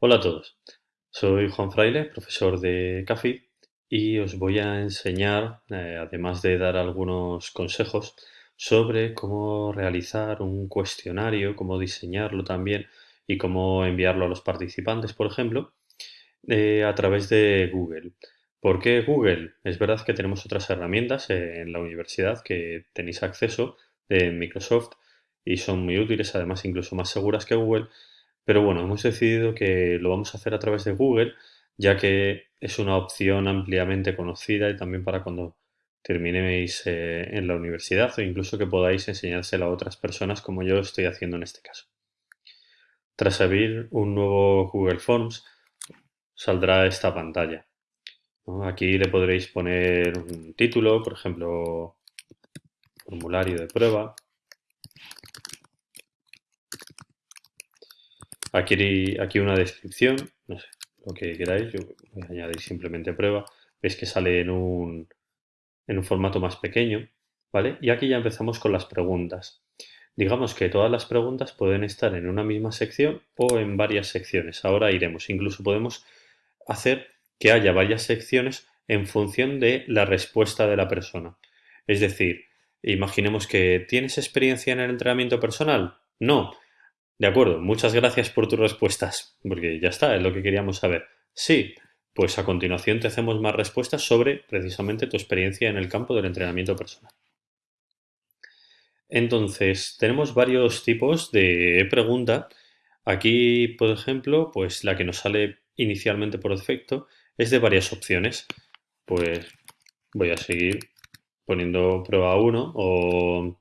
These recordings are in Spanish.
Hola a todos, soy Juan Fraile, profesor de CAFI y os voy a enseñar, eh, además de dar algunos consejos, sobre cómo realizar un cuestionario, cómo diseñarlo también y cómo enviarlo a los participantes, por ejemplo, eh, a través de Google. ¿Por qué Google? Es verdad que tenemos otras herramientas en la universidad que tenéis acceso de Microsoft y son muy útiles, además incluso más seguras que Google, pero bueno, hemos decidido que lo vamos a hacer a través de Google, ya que es una opción ampliamente conocida y también para cuando terminéis eh, en la universidad o incluso que podáis enseñárselo a otras personas como yo estoy haciendo en este caso. Tras abrir un nuevo Google Forms, saldrá esta pantalla. Aquí le podréis poner un título, por ejemplo, formulario de prueba, Aquí, una descripción, no sé, lo que queráis, yo voy a añadir simplemente prueba. Veis que sale en un, en un formato más pequeño, ¿vale? Y aquí ya empezamos con las preguntas. Digamos que todas las preguntas pueden estar en una misma sección o en varias secciones. Ahora iremos. Incluso podemos hacer que haya varias secciones en función de la respuesta de la persona. Es decir, imaginemos que ¿tienes experiencia en el entrenamiento personal? No. De acuerdo, muchas gracias por tus respuestas, porque ya está, es lo que queríamos saber. Sí, pues a continuación te hacemos más respuestas sobre precisamente tu experiencia en el campo del entrenamiento personal. Entonces, tenemos varios tipos de pregunta. Aquí, por ejemplo, pues la que nos sale inicialmente por defecto es de varias opciones. Pues voy a seguir poniendo prueba 1 o...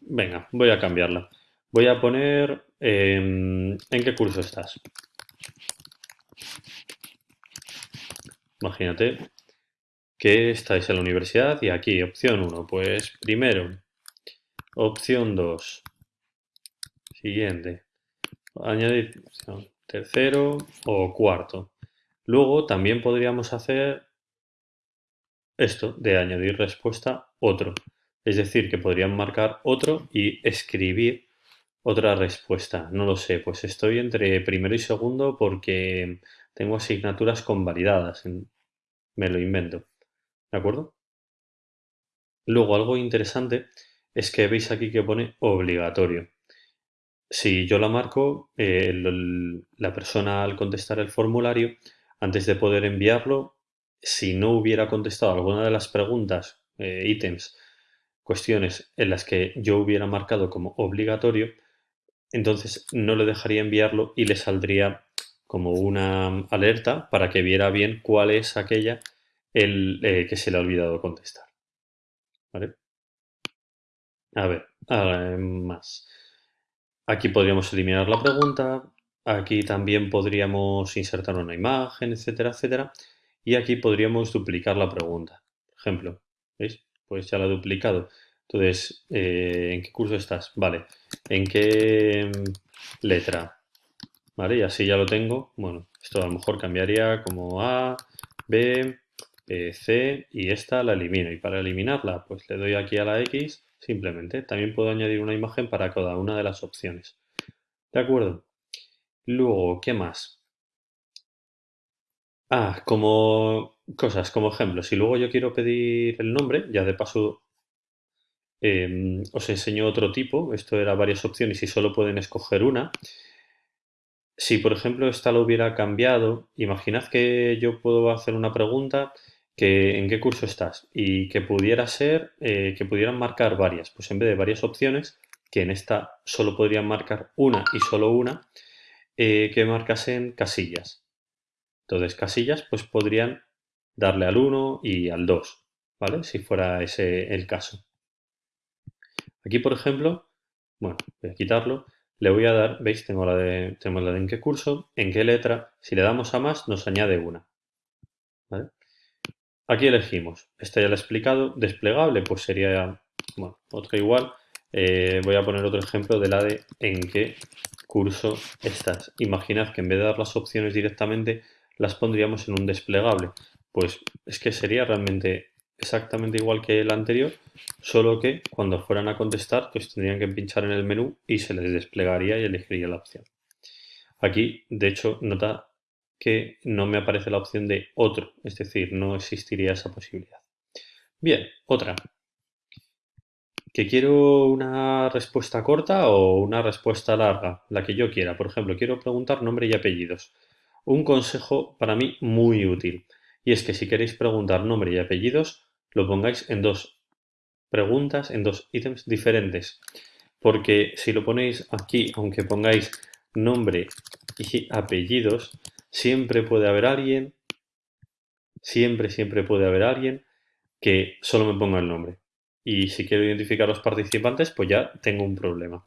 Venga, voy a cambiarla. Voy a poner em, en qué curso estás. Imagínate que estáis en la universidad y aquí opción 1, pues primero, opción 2, siguiente, añadir tercero o cuarto. Luego también podríamos hacer esto de añadir respuesta otro. Es decir, que podrían marcar otro y escribir otra respuesta, no lo sé, pues estoy entre primero y segundo porque tengo asignaturas convalidadas, me lo invento, ¿de acuerdo? Luego algo interesante es que veis aquí que pone obligatorio. Si yo la marco, eh, la persona al contestar el formulario, antes de poder enviarlo, si no hubiera contestado alguna de las preguntas, eh, ítems, cuestiones en las que yo hubiera marcado como obligatorio, entonces no le dejaría enviarlo y le saldría como una alerta para que viera bien cuál es aquella el, eh, que se le ha olvidado contestar. ¿Vale? A ver, más. Aquí podríamos eliminar la pregunta, aquí también podríamos insertar una imagen, etcétera, etcétera. Y aquí podríamos duplicar la pregunta. Ejemplo, ¿veis? Pues ya la he duplicado. Entonces, eh, ¿en qué curso estás? Vale. ¿En qué letra? Vale, y así ya lo tengo. Bueno, esto a lo mejor cambiaría como A, B, C y esta la elimino. Y para eliminarla, pues le doy aquí a la X simplemente. También puedo añadir una imagen para cada una de las opciones. ¿De acuerdo? Luego, ¿qué más? Ah, como cosas, como ejemplo, si luego yo quiero pedir el nombre, ya de paso Em, os enseño otro tipo, esto era varias opciones y solo pueden escoger una. Si por ejemplo esta lo hubiera cambiado, imaginad que yo puedo hacer una pregunta que en qué curso estás y que pudiera ser, eh, que pudieran marcar varias, pues en vez de varias opciones, que en esta solo podrían marcar una y solo una, eh, que marcasen casillas. Entonces casillas pues podrían darle al 1 y al 2, ¿vale? Si fuera ese el caso. Aquí, por ejemplo, bueno, voy a quitarlo, le voy a dar, veis, tengo la de, tenemos la de en qué curso, en qué letra, si le damos a más nos añade una. Aquí elegimos, este ya lo he explicado, desplegable, pues sería, bueno, otro igual, eh, voy a poner otro ejemplo de la de en qué curso estás. Imaginad que en vez de dar las opciones directamente, las pondríamos en un desplegable. Pues es que sería realmente exactamente igual que el anterior, solo que cuando fueran a contestar, pues tendrían que pinchar en el menú y se les desplegaría y elegiría la opción. Aquí, de hecho, nota que no me aparece la opción de otro, es decir, no existiría esa posibilidad. Bien, otra. Que quiero una respuesta corta o una respuesta larga, la que yo quiera. Por ejemplo, quiero preguntar nombre y apellidos. Un consejo para mí muy útil. Y es que si queréis preguntar nombre y apellidos, lo pongáis en dos preguntas, en dos ítems diferentes. Porque si lo ponéis aquí, aunque pongáis nombre y apellidos, siempre puede haber alguien, siempre, siempre puede haber alguien que solo me ponga el nombre. Y si quiero identificar a los participantes, pues ya tengo un problema.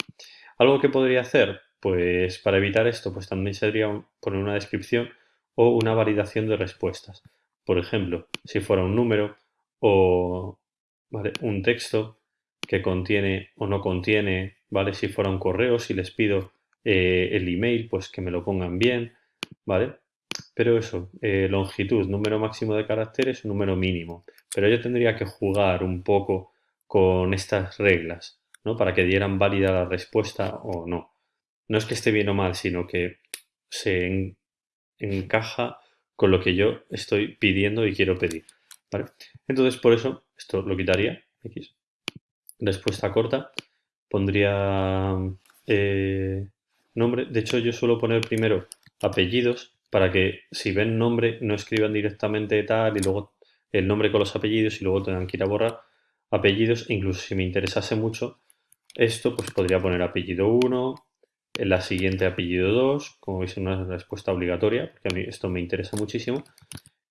Algo que podría hacer, pues para evitar esto, pues también sería poner una descripción o una validación de respuestas. Por ejemplo, si fuera un número o un texto que contiene o no contiene, ¿vale? Si fuera un correo, si les pido eh, el email, pues que me lo pongan bien, ¿vale? Pero eso, eh, longitud, número máximo de caracteres, número mínimo. Pero yo tendría que jugar un poco con estas reglas, ¿no? Para que dieran válida la respuesta o no. No es que esté bien o mal, sino que se encaja con lo que yo estoy pidiendo y quiero pedir, ¿vale? Entonces, por eso, esto lo quitaría. Respuesta corta. Pondría eh, nombre. De hecho, yo suelo poner primero apellidos para que si ven nombre no escriban directamente tal y luego el nombre con los apellidos y luego tengan que ir a borrar apellidos. Incluso si me interesase mucho esto, pues podría poner apellido 1, en la siguiente apellido 2, como veis una respuesta obligatoria, porque a mí esto me interesa muchísimo.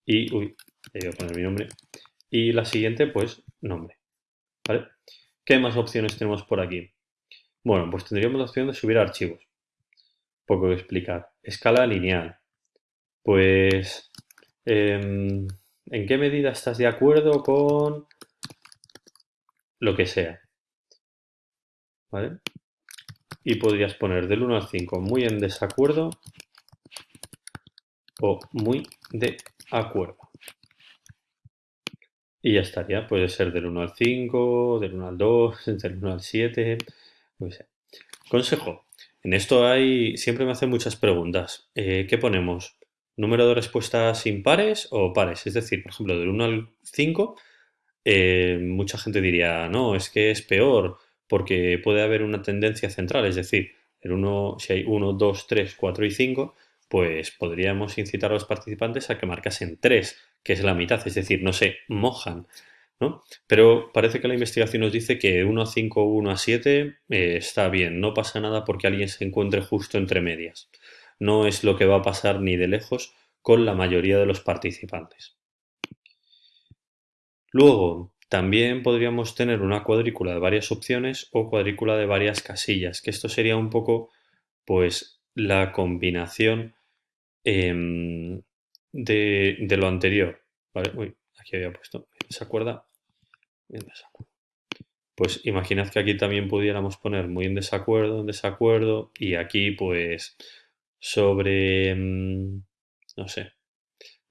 Y, uy, voy a poner mi nombre. Y la siguiente, pues, nombre. ¿Qué más opciones tenemos por aquí? Bueno, pues tendríamos la opción de subir archivos. Poco que explicar. Escala lineal. Pues, em, ¿en qué medida estás de acuerdo con lo que sea? ¿Vale? Y podrías poner del 1 al 5 muy en desacuerdo o muy de acuerdo. Y ya estaría, puede ser del 1 al 5, del 1 al 2, del 1 al 7, Consejo. En esto hay, siempre me hacen muchas preguntas. Eh, ¿Qué ponemos? ¿Número de respuestas impares o pares? Es decir, por ejemplo, del 1 al 5, eh, mucha gente diría, no, es que es peor porque puede haber una tendencia central, es decir, el 1, si hay 1, 2, 3, 4 y 5, pues podríamos incitar a los participantes a que marcasen 3, que es la mitad, es decir, no se mojan, ¿no? Pero parece que la investigación nos dice que 1 a 5 o 1 a 7 eh, está bien, no pasa nada porque alguien se encuentre justo entre medias. No es lo que va a pasar ni de lejos con la mayoría de los participantes. Luego, también podríamos tener una cuadrícula de varias opciones o cuadrícula de varias casillas, que esto sería un poco, pues, la combinación Em, de, lo anterior. Vale, uy, aquí había puesto. Desacuerdo. Pues imaginad que aquí también pudiéramos poner muy en desacuerdo, en desacuerdo, y aquí pues sobre, em, no sé,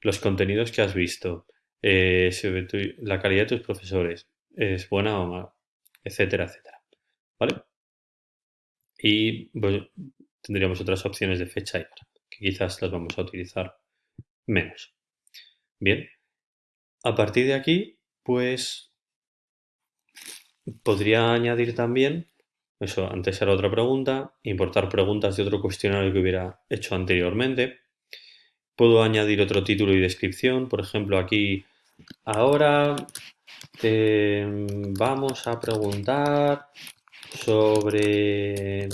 los contenidos que has visto, eh, sobre la calidad de tus profesores, es buena o mala, etcétera, etcétera. ¿Vale? Y tendríamos otras opciones de fecha y hora quizás las vamos a utilizar menos. Bien, a partir de aquí, pues podría añadir también, eso antes era otra pregunta, importar preguntas de otro cuestionario que hubiera hecho anteriormente. Puedo añadir otro título y descripción, por ejemplo aquí, ahora te vamos a preguntar sobre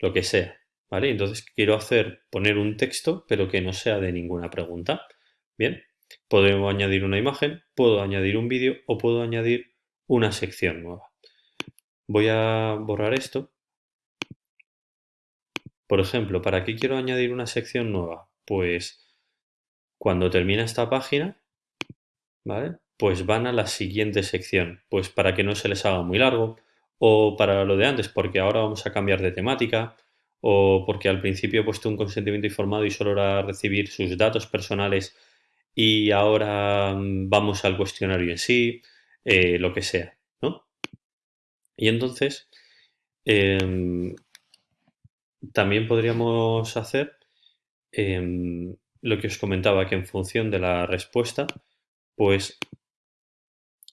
lo que sea. Entonces quiero hacer, poner un texto, pero que no sea de ninguna pregunta. Bien, puedo añadir una imagen, puedo añadir un vídeo o puedo añadir una sección nueva. Voy a borrar esto. Por ejemplo, ¿para qué quiero añadir una sección nueva? Pues cuando termina esta página, ¿vale? Pues van a la siguiente sección, pues para que no se les haga muy largo o para lo de antes, porque ahora vamos a cambiar de temática o porque al principio he puesto un consentimiento informado y solo era recibir sus datos personales y ahora mm, vamos al cuestionario en sí, eh, lo que sea, ¿no? Y entonces, em, también podríamos hacer em, lo que os comentaba, que en función de la respuesta, pues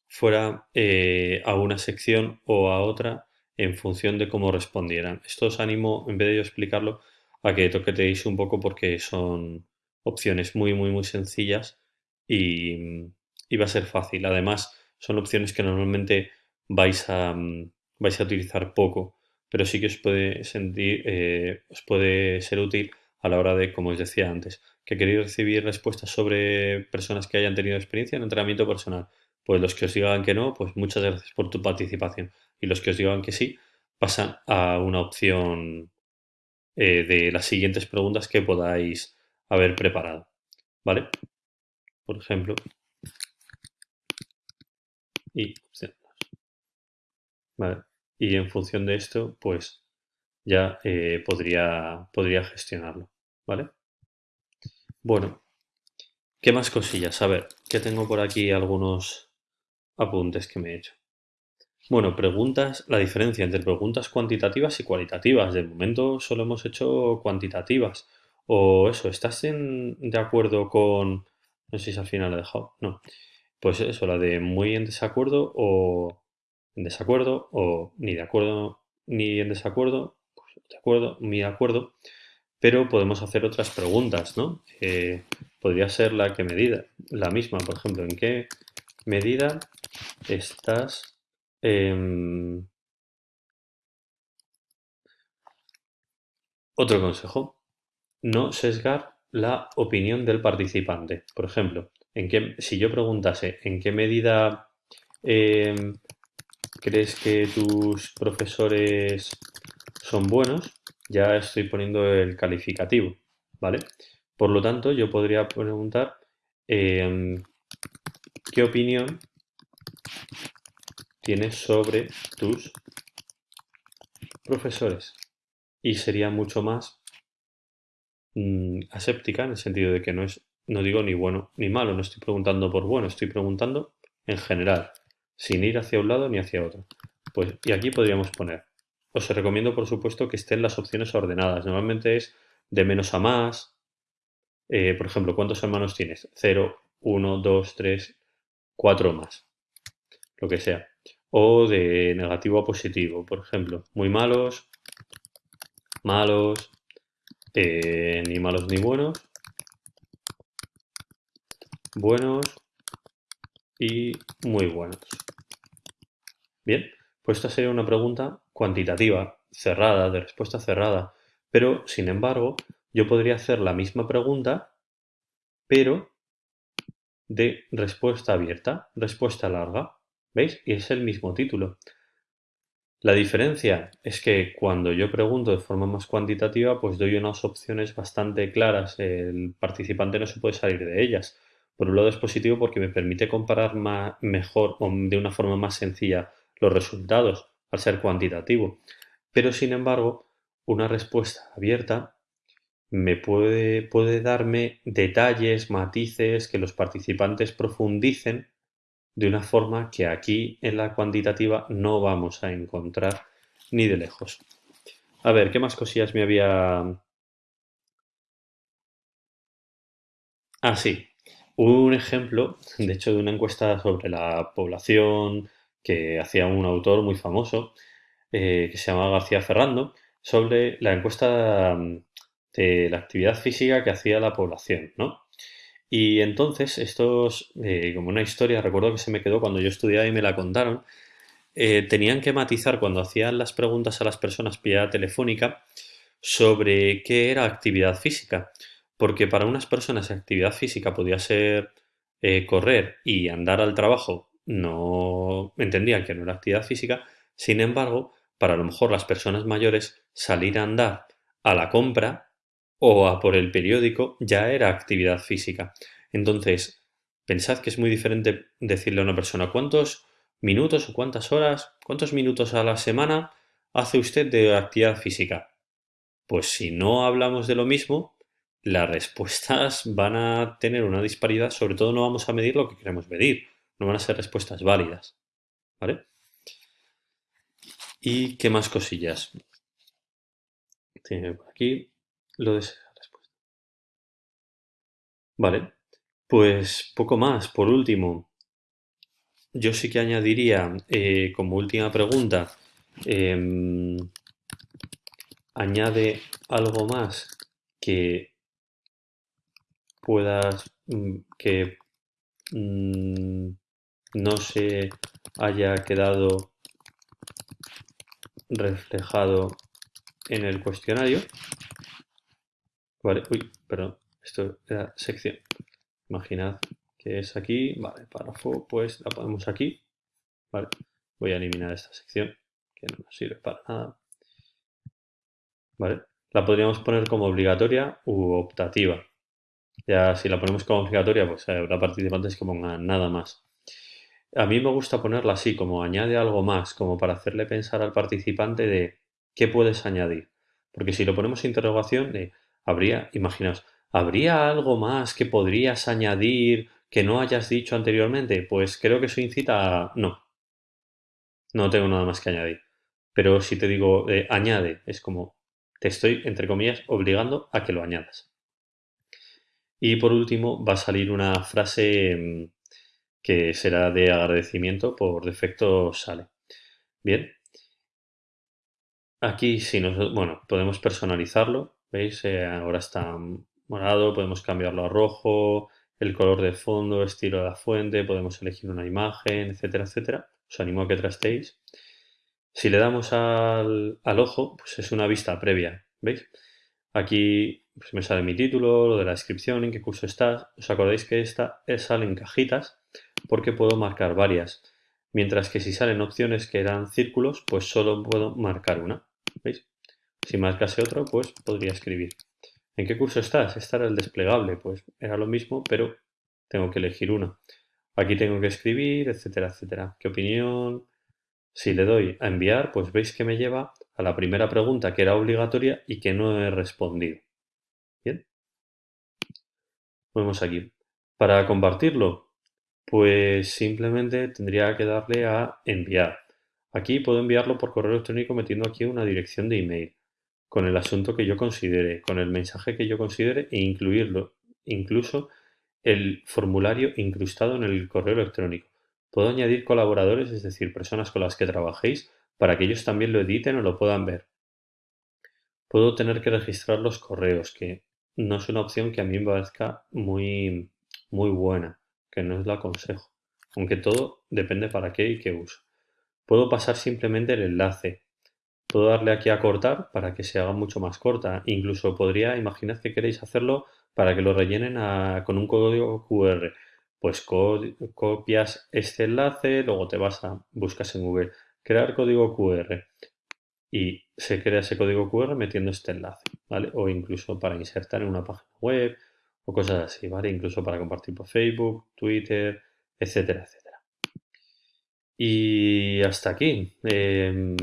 fuera eh, a una sección o a otra en función de cómo respondieran. Esto os animo, en vez de yo explicarlo, a que toqueteis un poco porque son opciones muy, muy, muy sencillas y, va a ser fácil. Además, son opciones que normalmente vais a, vais a utilizar poco, pero sí que os puede, sentir, eh, os puede ser útil a la hora de, como os decía antes, que queréis recibir respuestas sobre personas que hayan tenido experiencia en entrenamiento personal. Pues los que os digan que no, pues muchas gracias por tu participación. Y los que os digan que sí, pasan a una opción eh, de las siguientes preguntas que podáis haber preparado. ¿Vale? Por ejemplo. Y ¿Vale? Y en función de esto, pues ya eh, podría, podría gestionarlo. ¿Vale? Bueno, ¿qué más cosillas? A ver, que tengo por aquí algunos apuntes que me he hecho. Bueno, preguntas, la diferencia entre preguntas cuantitativas y cualitativas. De momento solo hemos hecho cuantitativas. O eso, ¿estás de acuerdo con... No sé si al final lo he dejado. No. Pues eso, la de muy en desacuerdo o en desacuerdo o ni de acuerdo ni en desacuerdo. Pues de acuerdo, ni de acuerdo. Pero podemos hacer otras preguntas, ¿no? Eh, podría ser la que medida, la misma, por ejemplo, ¿en qué medida estás em, otro consejo, no sesgar la opinión del participante. Por ejemplo, en qué, si yo preguntase en qué medida em, crees que tus profesores son buenos, ya estoy poniendo el calificativo, ¿vale? Por lo tanto, yo podría preguntar em, ¿Qué opinión tienes sobre tus profesores? Y sería mucho más mm, aséptica en el sentido de que no es, no digo ni bueno ni malo, no estoy preguntando por bueno, estoy preguntando en general, sin ir hacia un lado ni hacia otro. Pues, y aquí podríamos poner, os recomiendo por supuesto que estén las opciones ordenadas. Normalmente es de menos a más. Eh, por ejemplo, ¿cuántos hermanos tienes? 0, 1, 2, 3, cuatro más, lo que sea. O de negativo a positivo, por ejemplo, muy malos, malos, eh, ni malos ni buenos, buenos y muy buenos. Bien, pues esta sería una pregunta cuantitativa, cerrada, de respuesta cerrada, pero sin embargo yo podría hacer la misma pregunta, pero de respuesta abierta, respuesta larga. ¿Veis? Y es el mismo título. La diferencia es que cuando yo pregunto de forma más cuantitativa, pues doy unas opciones bastante claras. El participante no se puede salir de ellas. Por un lado es positivo porque me permite comparar mejor o de una forma más sencilla los resultados al ser cuantitativo. Pero sin embargo, una respuesta abierta me puede, puede darme detalles, matices, que los participantes profundicen de una forma que aquí en la cuantitativa no vamos a encontrar ni de lejos. A ver, ¿qué más cosillas me había... Ah, sí. Un ejemplo, de hecho, de una encuesta sobre la población que hacía un autor muy famoso, eh, que se llama García Ferrando, sobre la encuesta de la actividad física que hacía la población, ¿no? Y entonces, estos, eh, como una historia, recuerdo que se me quedó cuando yo estudiaba y me la contaron, eh, tenían que matizar cuando hacían las preguntas a las personas vía telefónica sobre qué era actividad física. Porque para unas personas actividad física podía ser eh, correr y andar al trabajo, no entendían que no era actividad física. Sin embargo, para a lo mejor las personas mayores, salir a andar a la compra o a por el periódico ya era actividad física. Entonces, pensad que es muy diferente decirle a una persona cuántos minutos o cuántas horas, cuántos minutos a la semana hace usted de actividad física. Pues si no hablamos de lo mismo, las respuestas van a tener una disparidad, sobre todo no vamos a medir lo que queremos medir, no van a ser respuestas válidas. ¿Vale? ¿Y qué más cosillas? por aquí lo de esa respuesta. Vale, pues poco más. Por último, yo sí que añadiría eh, como última pregunta, em, añade algo más que puedas, mm, que mm, no se haya quedado reflejado en el cuestionario. Vale, uy, perdón, esto era sección. Imaginad que es aquí, vale, párrafo, pues la ponemos aquí. Vale, voy a eliminar esta sección que no nos sirve para nada. Vale, la podríamos poner como obligatoria u optativa. Ya si la ponemos como obligatoria, pues habrá participantes que pongan nada más. A mí me gusta ponerla así, como añade algo más, como para hacerle pensar al participante de qué puedes añadir. Porque si lo ponemos interrogación, de habría, imaginaos, ¿habría algo más que podrías añadir que no hayas dicho anteriormente? Pues creo que eso incita a no. No tengo nada más que añadir. Pero si te digo eh, añade, es como te estoy, entre comillas, obligando a que lo añadas. Y por último va a salir una frase mm, que será de agradecimiento, por defecto sale. Bien. Aquí si nos, bueno, podemos personalizarlo, ¿veis? Eh, ahora está morado, podemos cambiarlo a rojo, el color de fondo, estilo de la fuente, podemos elegir una imagen, etcétera, etcétera. Os animo a que trastéis. Si le damos al, al ojo, pues es una vista previa, ¿veis? Aquí pues me sale mi título, lo de la descripción, en qué curso estás. ¿Os acordáis que esta salen cajitas? Porque puedo marcar varias. Mientras que si salen opciones que eran círculos, pues solo puedo marcar una. ¿Veis? Si marcase otro, pues podría escribir. ¿En qué curso estás? Esta era el desplegable. Pues era lo mismo, pero tengo que elegir una. Aquí tengo que escribir, etcétera, etcétera. ¿Qué opinión? Si le doy a enviar, pues veis que me lleva a la primera pregunta que era obligatoria y que no he respondido. Bien. Vamos aquí. Para compartirlo, pues simplemente tendría que darle a enviar. Aquí puedo enviarlo por correo electrónico metiendo aquí una dirección de email con el asunto que yo considere, con el mensaje que yo considere e incluirlo, incluso el formulario incrustado en el correo electrónico. Puedo añadir colaboradores, es decir, personas con las que trabajéis, para que ellos también lo editen o lo puedan ver. Puedo tener que registrar los correos, que no es una opción que a mí me parezca muy, muy buena, que no es lo aconsejo, aunque todo depende para qué y qué uso. Puedo pasar simplemente el enlace. Puedo darle aquí a cortar para que se haga mucho más corta. Incluso podría, imaginad que queréis hacerlo para que lo rellenen con un código QR pues copias este enlace, luego te vas a, buscas en Google, crear código QR y se crea ese código QR metiendo este enlace, ¿vale? O incluso para insertar en una página web o cosas así, ¿vale? Incluso para compartir por Facebook, Twitter, etcétera, etcétera. Y hasta aquí. Em,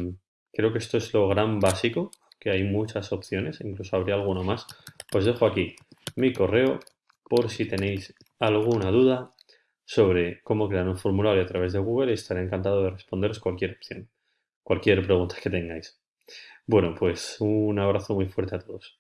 creo que esto es lo gran básico, que hay muchas opciones, incluso habría alguno más. Os dejo aquí mi correo por si tenéis alguna duda sobre cómo crear un formulario a través de Google y estaré encantado de responderos cualquier opción, cualquier pregunta que tengáis. Bueno, pues un abrazo muy fuerte a todos.